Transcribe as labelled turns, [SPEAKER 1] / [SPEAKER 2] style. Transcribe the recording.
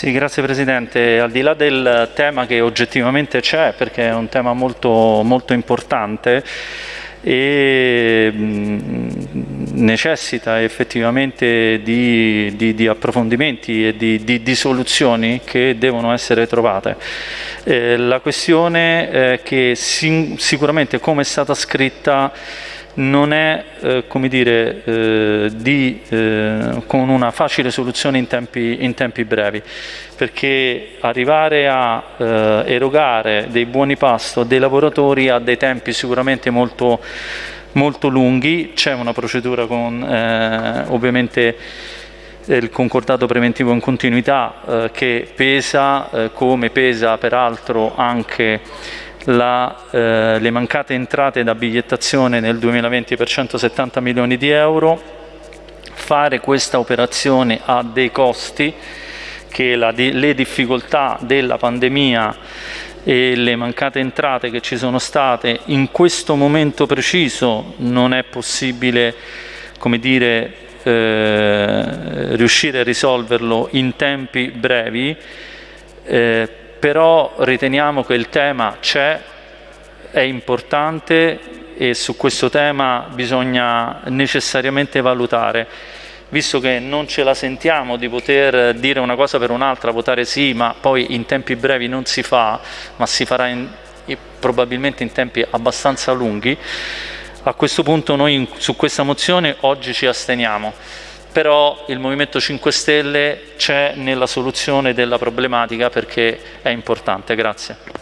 [SPEAKER 1] Sì, grazie Presidente. Al di là del tema che oggettivamente c'è, perché è un tema molto, molto importante, e necessita effettivamente di, di, di approfondimenti e di, di, soluzioni che devono essere trovate. Eh, la questione è che sicuramente come è stata scritta non è eh, come dire, eh, di, eh, con una facile soluzione in tempi, in tempi brevi, perché arrivare a eh, erogare dei buoni pasto a dei lavoratori ha dei tempi sicuramente molto, molto lunghi, c'è una procedura con eh, ovviamente il concordato preventivo in continuità eh, che pesa, come pesa peraltro anche la, eh, le mancate entrate da bigliettazione nel 2020 per 170 milioni di euro, fare questa operazione ha dei costi che la, le difficoltà della pandemia e le mancate entrate che ci sono state in questo momento preciso non è possibile come dire, eh, riuscire a risolverlo in tempi brevi eh, però riteniamo che il tema c'è, è importante e su questo tema bisogna necessariamente valutare. Visto che non ce la sentiamo di poter dire una cosa per un'altra, votare sì, ma poi in tempi brevi non si fa, ma si farà in, probabilmente in tempi abbastanza lunghi, a questo punto noi su questa mozione oggi ci asteniamo però il Movimento 5 Stelle c'è nella soluzione della problematica perché è importante. Grazie.